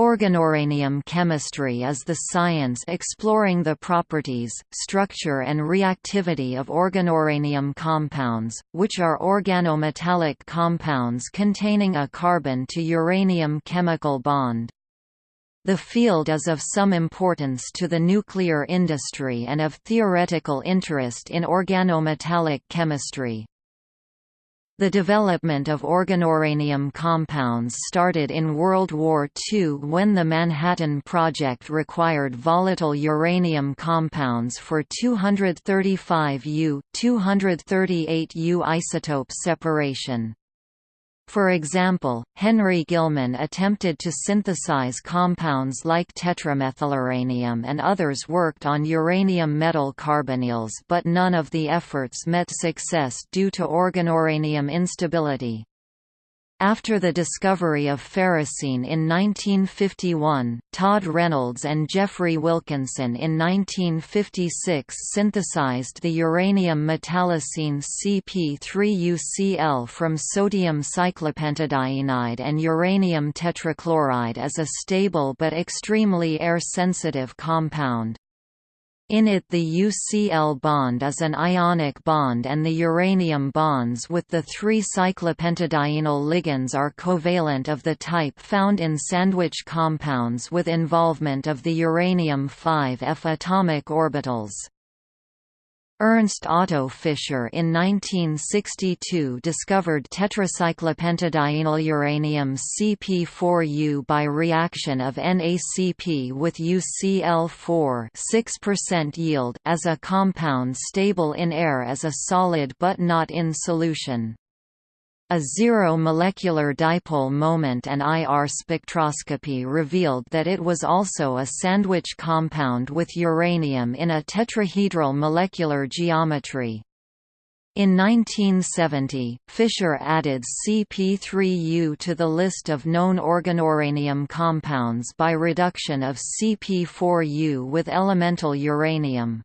Organouranium chemistry is the science exploring the properties, structure and reactivity of organouranium compounds, which are organometallic compounds containing a carbon to uranium chemical bond. The field is of some importance to the nuclear industry and of theoretical interest in organometallic chemistry. The development of organouranium compounds started in World War II when the Manhattan Project required volatile uranium compounds for 235U, 238U isotope separation. For example, Henry Gilman attempted to synthesize compounds like tetramethyluranium and others worked on uranium metal carbonyls but none of the efforts met success due to organouranium instability. After the discovery of ferrocene in 1951, Todd Reynolds and Geoffrey Wilkinson in 1956 synthesized the uranium metallocene CP3UCl from sodium cyclopentadienide and uranium tetrachloride as a stable but extremely air-sensitive compound. In it the UCl bond is an ionic bond and the uranium bonds with the three cyclopentadienyl ligands are covalent of the type found in sandwich compounds with involvement of the uranium 5F atomic orbitals. Ernst Otto Fischer in 1962 discovered tetracyclopentadienyl uranium CP4U by reaction of NaCP with UCl4 6% yield as a compound stable in air as a solid but not in solution. A zero molecular dipole moment and IR spectroscopy revealed that it was also a sandwich compound with uranium in a tetrahedral molecular geometry. In 1970, Fischer added CP3U to the list of known organouranium compounds by reduction of CP4U with elemental uranium.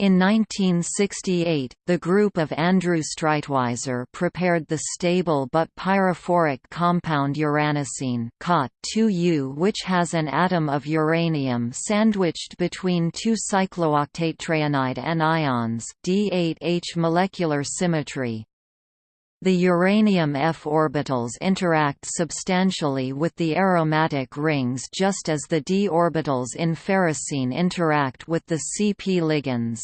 In 1968, the group of Andrew Streitwieser prepared the stable but pyrophoric compound uranocene COT2U which has an atom of uranium sandwiched between two cyclooctatetraenide anions D8H molecular symmetry. The uranium f orbitals interact substantially with the aromatic rings just as the d orbitals in ferrocene interact with the CP ligands.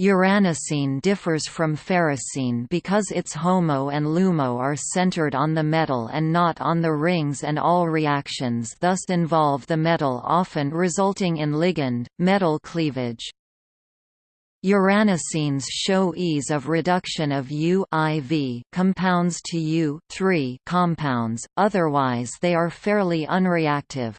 Uranocene differs from ferrocene because its HOMO and LUMO are centered on the metal and not on the rings and all reactions thus involve the metal often resulting in ligand-metal cleavage. Uranocenes show ease of reduction of U-IV compounds to U compounds, otherwise they are fairly unreactive.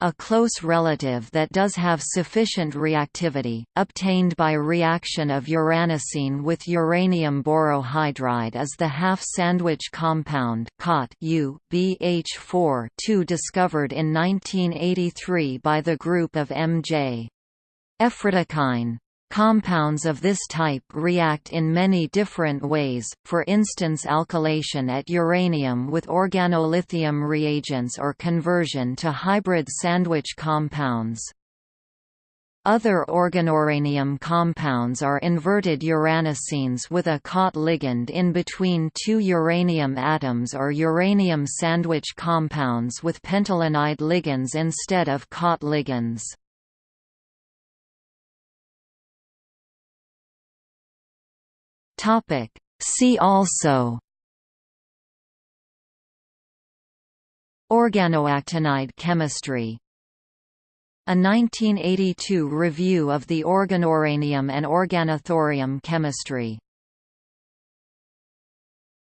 A close relative that does have sufficient reactivity, obtained by reaction of uranocene with uranium borohydride is the half-sandwich compound COT U BH4 discovered in 1983 by the group of M.J. Ephritikhine. Compounds of this type react in many different ways, for instance alkylation at uranium with organolithium reagents or conversion to hybrid sandwich compounds. Other organouranium compounds are inverted uranocenes with a COT ligand in between two uranium atoms or uranium sandwich compounds with pentalenide ligands instead of COT ligands. Topic. See also Organoactinide chemistry A 1982 review of the organouranium and organothorium chemistry